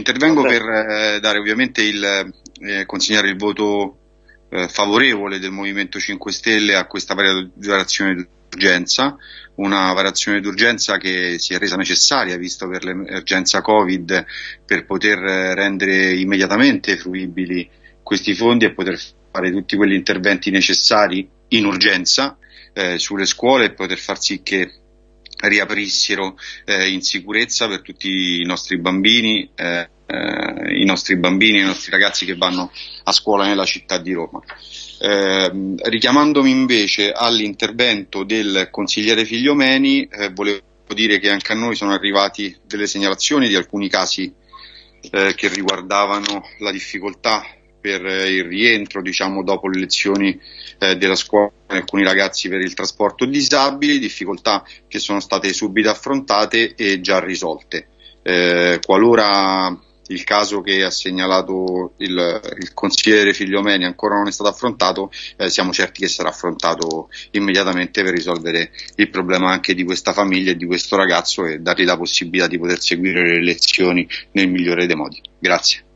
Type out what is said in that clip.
Intervengo per eh, dare ovviamente il, eh, consegnare il voto eh, favorevole del Movimento 5 Stelle a questa variazione d'urgenza, una variazione d'urgenza che si è resa necessaria visto per l'emergenza Covid per poter rendere immediatamente fruibili questi fondi e poter fare tutti quegli interventi necessari in urgenza eh, sulle scuole e poter far sì che riaprissero eh, in sicurezza per tutti i nostri bambini, eh, eh, i nostri bambini i nostri ragazzi che vanno a scuola nella città di Roma. Eh, richiamandomi invece all'intervento del consigliere Figliomeni, eh, volevo dire che anche a noi sono arrivati delle segnalazioni di alcuni casi eh, che riguardavano la difficoltà per il rientro diciamo, dopo le lezioni eh, della scuola alcuni ragazzi per il trasporto disabili, difficoltà che sono state subito affrontate e già risolte. Eh, qualora il caso che ha segnalato il, il consigliere Figliomeni ancora non è stato affrontato, eh, siamo certi che sarà affrontato immediatamente per risolvere il problema anche di questa famiglia e di questo ragazzo e dargli la possibilità di poter seguire le lezioni nel migliore dei modi. Grazie.